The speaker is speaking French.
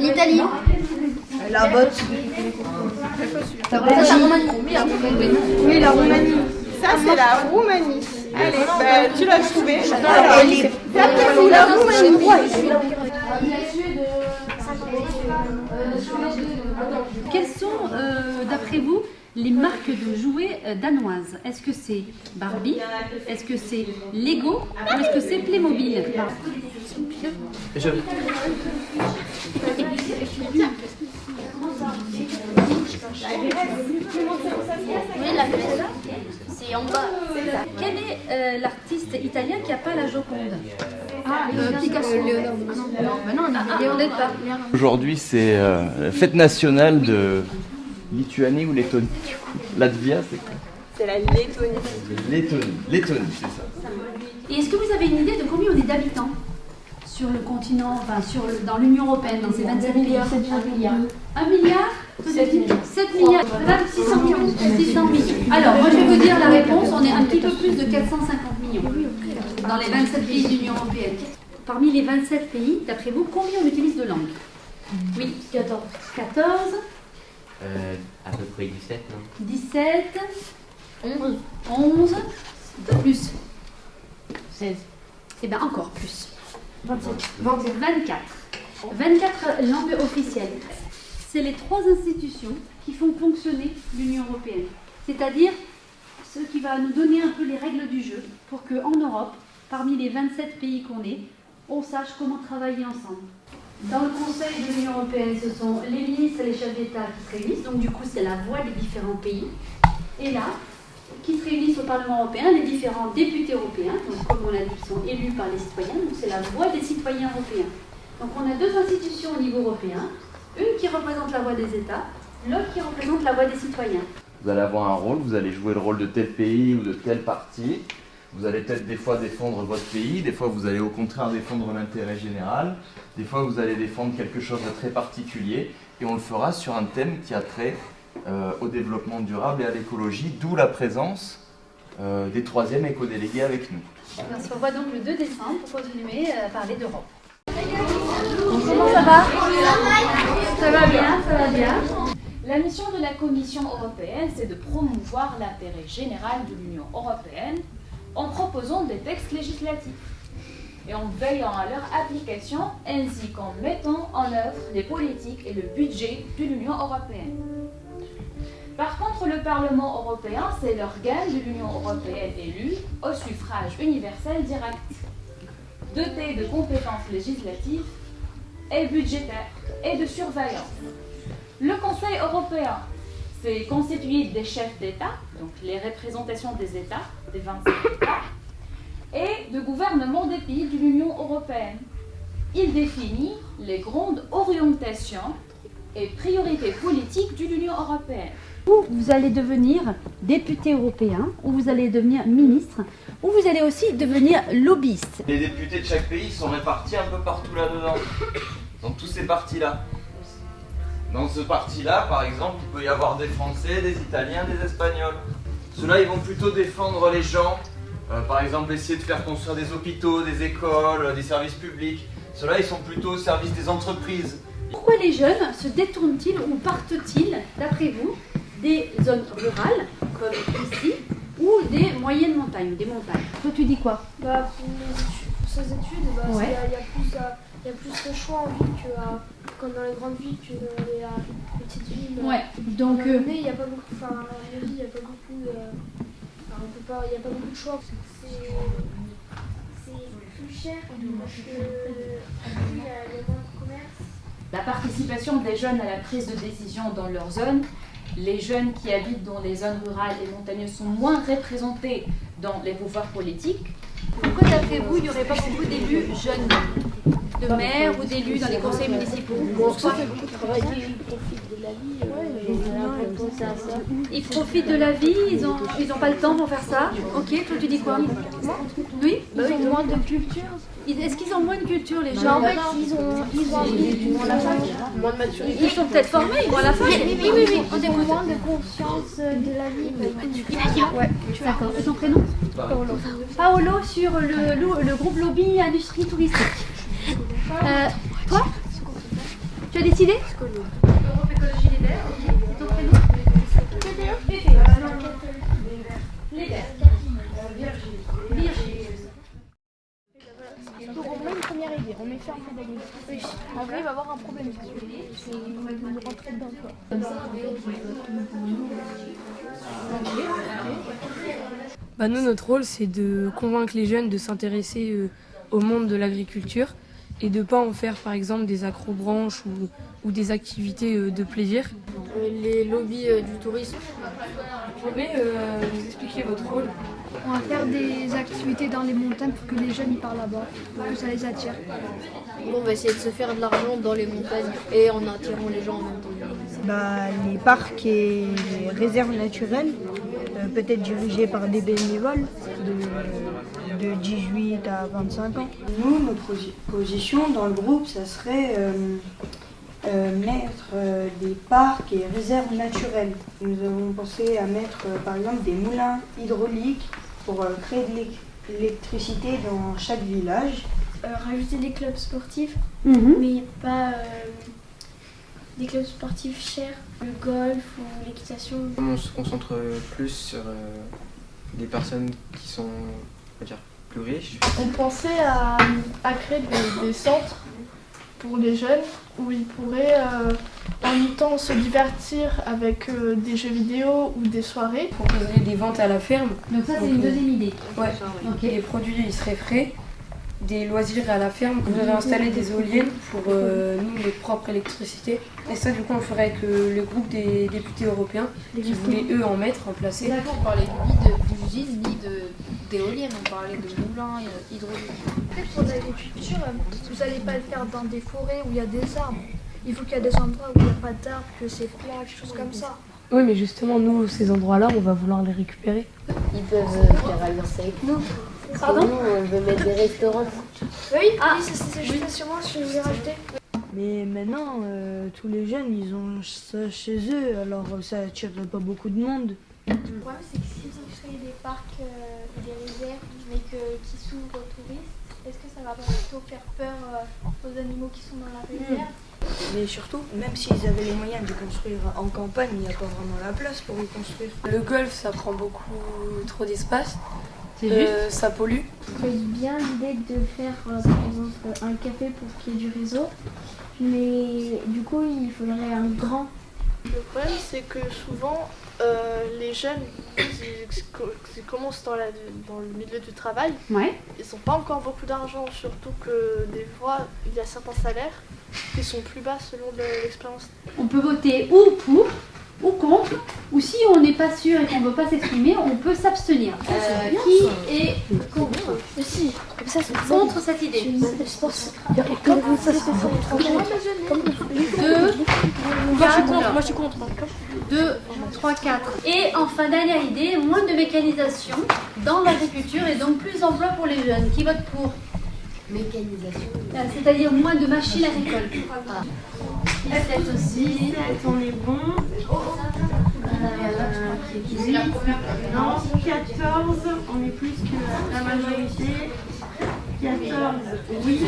L'Italie. La botte. Ça, la Roumanie. Oui, la Roumanie. Ça, c'est la Roumanie. Allez, bah, tu l'as trouvé. Alors, c'est la Roumanie. Quelles sont, euh, d'après vous, les marques de jouets euh, danoises Est-ce que c'est Barbie Est-ce que c'est Lego Ou est-ce que c'est Playmobil Je... C'est en bas. Quel est euh, l'artiste italien qui n'a pas la Joconde Ah, Picasso. Léonard. Ah non, bah non, Ah. Aujourd'hui, c'est euh, la fête nationale de Lituanie ou Lettonie. du coup. Latvia, c'est quoi C'est la Lettonie. Lettonie. Lettonie, c'est ça. Et est-ce que vous avez une idée de combien on est d'habitants sur le continent, enfin sur le- dans l'Union Européenne, dans ces 27 pays? 1 milliard. 1 milliard 7 milliards. 7 milliards. 600 millions. 600 millions. Alors, moi je vais vous dire la réponse, on est un petit peu plus de 450 millions dans les 27 pays de l'Union Européenne. Parmi les 27 pays, d'après vous, combien on utilise de langues? Oui, 14. 14, Euh, à peu près 17, non? 17, 11. 11, de plus. 16. Et bien encore plus. 24. 24 langues officielles. C'est les trois institutions qui font fonctionner l'Union européenne. C'est-à-dire ce qui va nous donner un peu les règles du jeu pour qu'en Europe, parmi les 27 pays qu'on est, on sache comment travailler ensemble. Dans le Conseil de l'Union européenne, ce sont les ministres et les chefs d'État qui se réunissent, donc du coup c'est la voix des différents pays. Et là, qui se réunissent au Parlement européen, les différents députés européens, donc comme on l'a dit, qui sont élus par les citoyens, donc c'est la voix des citoyens européens. Donc on a deux institutions au niveau européen, une qui représente la voix des États, l'autre qui représente la voix des citoyens. Vous allez avoir un rôle, vous allez jouer le rôle de tel pays ou de tel parti. Vous allez peut-être des fois défendre votre pays, des fois vous allez au contraire défendre l'intérêt général, des fois vous allez défendre quelque chose de très particulier, et on le fera sur un thème qui a trait euh, au développement durable et à l'écologie, d'où la présence euh, des troisièmes éco-délégués avec nous. On se revoit donc le 2 décembre pour continuer à parler d'Europe. Comment ça va? Ça va bien, ça va bien. La mission de la Commission européenne, c'est de promouvoir l'intérêt général de l'Union européenne en proposant des textes législatifs et en veillant à leur application ainsi qu'en mettant en œuvre les politiques et le budget de l'Union européenne. Par contre, le Parlement européen, c'est l'organe de l'Union européenne élu au suffrage universel direct, doté de compétences législatives et budgétaires et de surveillance. Le Conseil européen, c'est constitué des chefs d'État, donc les représentations des États, des 27 États, et de gouvernements des pays de l'Union européenne. Il définit les grandes orientations et priorités politiques de l'Union européenne. Ou vous allez devenir député européen, ou vous allez devenir ministre, ou vous allez aussi devenir lobbyiste. Les députés de chaque pays sont répartis un peu partout là-dedans, dans tous ces partis-là. Dans ce parti-là, par exemple, il peut y avoir des Français, des Italiens, des Espagnols. Ceux-là, ils vont plutôt défendre les gens, euh, par exemple essayer de faire construire des hôpitaux, des écoles, euh, des services publics. Ceux-là, ils sont plutôt au service des entreprises. Pourquoi les jeunes se détournent-ils ou partent-ils, d'après vous, des zones rurales, comme ici, ou des moyennes montagnes, des montagnes? Toi, tu dis quoi? Bah, pour, les études- pour ces études, bah, Ouais. il y, a- il y a plus, euh, il y a plus de choix en ville que, euh, comme dans les grandes villes que dans les euh, petites villes. Ouais, Donc, euh, il n'y a pas beaucoup, enfin, en mairie, il n'y a pas beaucoup de, enfin, on peut pas, il y a pas beaucoup de choix. C'est, c'est plus cher parce que, il y a il y a moins de commerce. La participation des jeunes à la prise de décision dans leur zone, les jeunes qui habitent dans les zones rurales et montagneuses sont moins représentés dans les pouvoirs politiques. Pourquoi, d'après vous, il n'y aurait pas beaucoup d'élus jeunes, de maires ou d'élus dans les conseils municipaux Pourquoi Ils profitent de la vie. Ils profitent de la vie, ils ont, ils ont pas le temps pour faire ça. Ok, toi tu dis quoi? Oui? Ils ont moins de culture. Ils- Est-ce qu'ils ont moins de culture les gens? En fait, ils ont, ils ont à la fac. Ils sont peut-être formés, ils vont à la fin. Oui, oui, oui, on a moins de conscience de la vie. Ouais, d'accord. Et ton prénom? Paolo. Paolo sur le groupe lobby industrie touristique. Euh, toi Tu as décidé Europe Écologie Les Verts, ok. Ton prénom. Les Verts. Virginie. Donc on met une première idée, on met pédagogie. Oui. Après, il va avoir un problème. C'est de rentrer dedans. Quoi. Bah nous, notre rôle, c'est de convaincre les jeunes de s'intéresser euh, au monde de l'agriculture et de pas en faire, par exemple, des acrobranches ou, ou des activités euh, de plaisir. Les lobbies euh, du tourisme. Vous pouvez euh, nous expliquer votre rôle? On va faire des activités dans les montagnes pour que les jeunes y partent là-bas, pour que ça les attire. Bon, on va essayer de se faire de l'argent dans les montagnes et en attirant les gens en même temps. bah, les parcs et les réserves naturelles, euh, peut-être dirigés par des bénévoles de, de 18 à 25 ans. Nous, notre posi- position dans le groupe, ça serait euh, euh, mettre euh, des parcs et réserves naturelles. Nous avons pensé à mettre euh, par exemple des moulins hydrauliques pour euh, créer de l'électricité dans chaque village. Euh, rajouter des clubs sportifs, Mhm. mais pas euh, des clubs sportifs chers, le golf ou l'équitation. On se concentre plus sur euh, des personnes qui sont, on va dire, plus riches. On pensait à, à créer des, des centres pour les jeunes où ils pourraient euh, en mi-temps se divertir avec euh, des jeux vidéo ou des soirées. Proposer des ventes à la ferme. Donc ça c'est une euh, deuxième idée. Ouais. Les produits, ils seraient frais. Des loisirs à la ferme. Vous avez installé des éoliennes pour euh, nous, notre propre électricité. Et ça, du coup, on ferait avec euh, le groupe des députés européens qui voulaient, eux, en mettre, en placer. On parlait ni de d'usine ni de- d'éoliennes, on parlait de moulins euh, hydrauliques. Peut-être pour l'agriculture, euh, vous n'allez pas le faire dans des forêts où il y a des arbres. Il faut qu'il y ait des endroits où il n'y a pas d'arbres, que c'est plat, quelque chose comme ça. Oui, mais justement, nous, ces endroits-là, on va vouloir les récupérer. Ils peuvent euh, faire alliance avec nous. Pardon Nous, on veut mettre des restaurants. Oui, Ah. oui c'est justement ce que je voulais rajouter. Mais maintenant, euh, tous les jeunes, ils ont ça chez eux, alors euh, ça attirerait pas beaucoup de monde. Le problème, c'est que si vous créez des parcs euh, et des réserves, mais que, qui s'ouvrent aux touristes, est-ce que ça va pas plutôt faire peur euh, aux animaux qui sont dans la réserve Mais surtout, même s'ils avaient les moyens de construire en campagne, il n'y a pas vraiment la place pour y construire. Le golf, ça prend beaucoup trop d'espace. Euh, ça pollue. J'avais bien l'idée de faire euh, par exemple un café pour qu'il y ait du réseau, mais du coup il faudrait un grand. Le problème, c'est que souvent, euh, les jeunes, ils, ils commencent dans, la- dans le milieu du travail, Ouais. ils n'ont pas encore beaucoup d'argent, surtout que des fois, il y a certains salaires qui sont plus bas selon le- l'expérience. On peut voter ou pour ou contre, ou si on n'est pas sûr et qu'on ne veut pas s'exprimer, on peut s'abstenir. Euh, qui est contre si, comme ça Contre cette idée Je pense. Comme ça c'est Moi, je suis contre. Moi, je suis contre. 2, 3, 4. Et enfin, dernière idée, moins de mécanisation dans l'agriculture et donc plus d'emplois pour les jeunes. Qui vote pour Mécanisation. Euh, C'est-à-dire moins de machines agricoles. 17 aussi. On est bon. Non, 14, on est plus que la majorité. 14, oui.